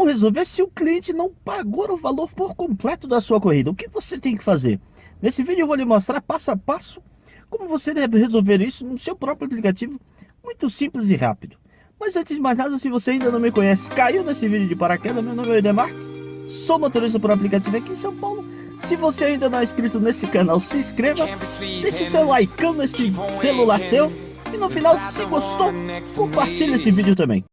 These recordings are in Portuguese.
como resolver se o cliente não pagou o valor por completo da sua corrida? O que você tem que fazer? Nesse vídeo eu vou lhe mostrar passo a passo como você deve resolver isso no seu próprio aplicativo, muito simples e rápido. Mas antes de mais nada, se você ainda não me conhece, caiu nesse vídeo de paraquedas, meu nome é Edemar, sou motorista por aplicativo aqui em São Paulo. Se você ainda não é inscrito nesse canal, se inscreva, deixe seu like nesse celular seu e no final, se gostou, compartilhe esse vídeo também.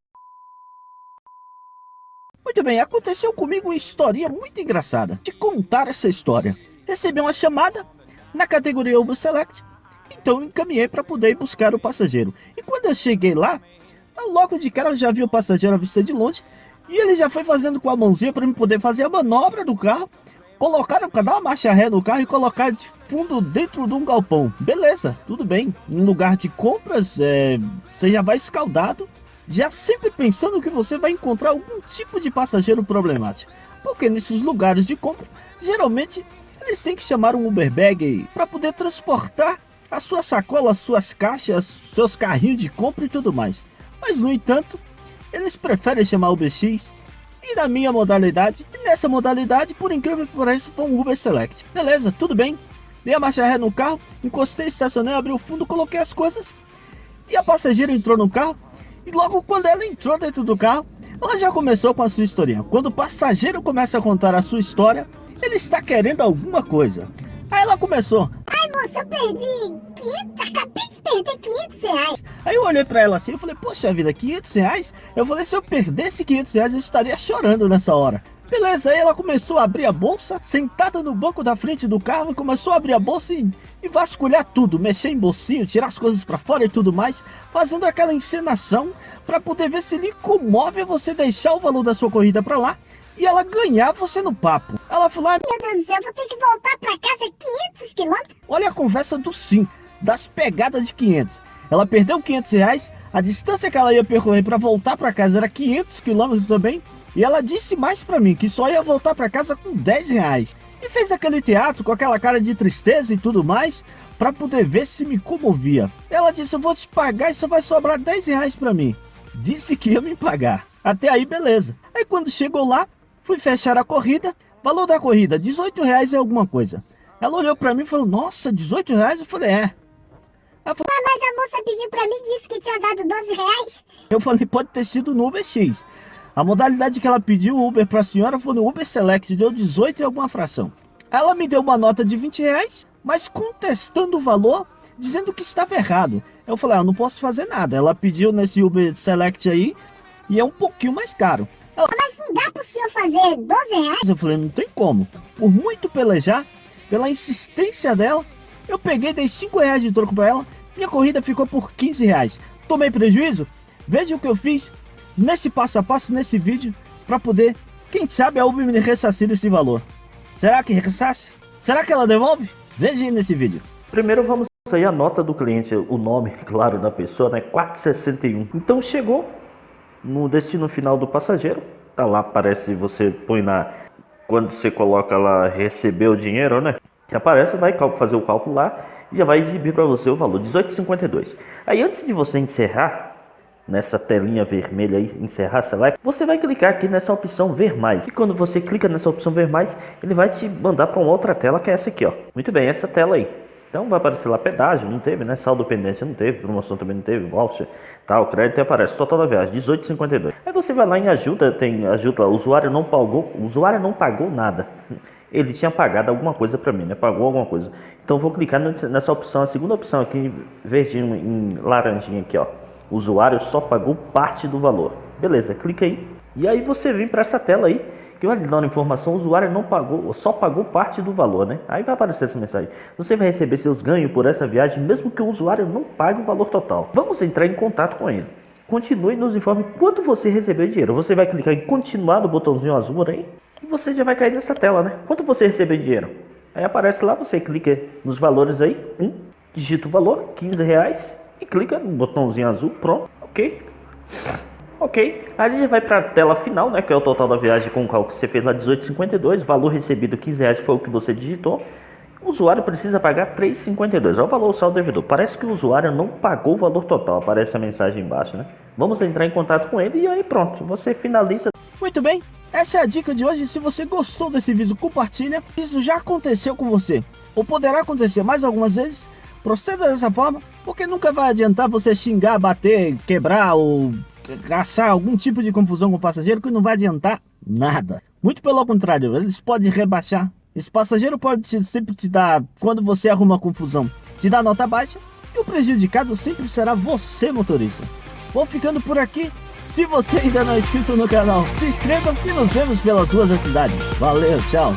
Muito bem, aconteceu comigo uma historinha muito engraçada. De contar essa história. Recebi uma chamada na categoria Uber Select, então encaminhei para poder buscar o passageiro. E quando eu cheguei lá, logo de cara eu já vi o passageiro à vista de longe, e ele já foi fazendo com a mãozinha para eu poder fazer a manobra do carro, colocar, dar uma marcha ré no carro e colocar de fundo dentro de um galpão. Beleza, tudo bem. Em lugar de compras, é, você já vai escaldado, já sempre pensando que você vai encontrar algum tipo de passageiro problemático. Porque nesses lugares de compra, geralmente eles têm que chamar um Uber Bag para poder transportar as suas sacolas, suas caixas, seus carrinhos de compra e tudo mais. Mas no entanto, eles preferem chamar UberX e na minha modalidade, e nessa modalidade, por incrível que pareça, foi um Uber Select. Beleza, tudo bem. Dei a marcha ré no carro, encostei, estacionei, abri o fundo, coloquei as coisas. E a passageira entrou no carro e logo quando ela entrou dentro do carro, ela já começou com a sua historinha. Quando o passageiro começa a contar a sua história, ele está querendo alguma coisa. Aí ela começou. Ai moça, eu perdi 500, acabei de perder 500 reais. Aí eu olhei pra ela assim e falei, poxa vida, 500 reais? Eu falei, se eu perdesse 500 reais eu estaria chorando nessa hora. Beleza, aí ela começou a abrir a bolsa, sentada no banco da frente do carro, começou a abrir a bolsa e, e vasculhar tudo, mexer em bolsinho, tirar as coisas para fora e tudo mais, fazendo aquela encenação para poder ver se lhe comove você deixar o valor da sua corrida para lá e ela ganhar você no papo. Ela falou, ah, meu Deus do céu, vou ter que voltar para casa 500 quilômetros. Olha a conversa do sim, das pegadas de 500. Ela perdeu 500 reais, a distância que ela ia percorrer para voltar para casa era 500 quilômetros também, e ela disse mais para mim que só ia voltar para casa com 10 reais. E fez aquele teatro com aquela cara de tristeza e tudo mais, para poder ver se me comovia. Ela disse, eu vou te pagar e só vai sobrar 10 reais para mim. Disse que ia me pagar. Até aí, beleza. Aí quando chegou lá, fui fechar a corrida. Valor da corrida, 18 reais é alguma coisa. Ela olhou para mim e falou, nossa, 18 reais? Eu falei, é. Ela falou, ah, mas a moça pediu para mim, disse que tinha dado 12 reais. Eu falei, pode ter sido no Uber X. A modalidade que ela pediu o Uber para a senhora foi no Uber Select, deu 18 e alguma fração. Ela me deu uma nota de 20 reais, mas contestando o valor, dizendo que estava errado. Eu falei, ah, eu não posso fazer nada. Ela pediu nesse Uber Select aí, e é um pouquinho mais caro. Ela, mas não dá para o senhor fazer 12 reais? Eu falei, não tem como. Por muito pelejar, pela insistência dela, eu peguei, dei 5 reais de troco para ela, minha corrida ficou por 15 reais. Tomei prejuízo? Veja o que eu fiz nesse passo a passo, nesse vídeo, para poder, quem sabe a Uber me ressarcir esse valor. Será que ressasse? Será que ela devolve? Veja aí nesse vídeo. Primeiro vamos aí a nota do cliente, o nome, claro, da pessoa, né? 461. Então chegou no destino final do passageiro, tá lá, aparece, você põe na... Quando você coloca lá, receber o dinheiro, né? Que aparece, vai fazer o cálculo lá já vai exibir para você o valor, 18,52. Aí antes de você encerrar, nessa telinha vermelha aí, encerrar select, você vai clicar aqui nessa opção ver mais. E quando você clica nessa opção ver mais, ele vai te mandar para uma outra tela que é essa aqui, ó. Muito bem, essa tela aí. Então vai aparecer lá pedágio, não teve, né? Saldo pendência não teve, promoção também não teve, voucher, tal, crédito aparece, total da viagem, 18,52. Aí você vai lá em ajuda, tem ajuda, usuário não pagou, usuário não pagou nada. Ele tinha pagado alguma coisa para mim, né? Pagou alguma coisa. Então vou clicar nessa opção, a segunda opção aqui, verdinho em laranjinha aqui, ó o usuário só pagou parte do valor. Beleza, clica aí. E aí você vem para essa tela aí, que vai lhe dar uma informação, o usuário não pagou, só pagou parte do valor, né? Aí vai aparecer essa mensagem. Você vai receber seus ganhos por essa viagem, mesmo que o usuário não pague o valor total. Vamos entrar em contato com ele. Continue e nos informe quanto você recebeu dinheiro. Você vai clicar em continuar no botãozinho azul aí e você já vai cair nessa tela, né? Quanto você recebeu dinheiro? Aí aparece lá, você clica nos valores aí, um, digita o valor, 15 reais, e clica no botãozinho azul, pronto, ok. Ok, aí ele vai para a tela final, né, que é o total da viagem com o cálculo que você fez lá, 18,52, valor recebido 15 reais foi o que você digitou. O usuário precisa pagar 3,52, é o valor saldo devedor. Parece que o usuário não pagou o valor total, aparece a mensagem embaixo, né? Vamos entrar em contato com ele e aí pronto, você finaliza. Muito bem, essa é a dica de hoje. Se você gostou desse vídeo, compartilha. Isso já aconteceu com você, ou poderá acontecer mais algumas vezes. Proceda dessa forma, porque nunca vai adiantar você xingar, bater, quebrar ou caçar algum tipo de confusão com o passageiro que não vai adiantar nada. Muito pelo contrário, eles podem rebaixar. Esse passageiro pode te, sempre te dar, quando você arruma confusão, te dar nota baixa. E o prejudicado sempre será você, motorista. Vou ficando por aqui. Se você ainda não é inscrito no canal, se inscreva e nos vemos pelas ruas da cidade. Valeu, tchau!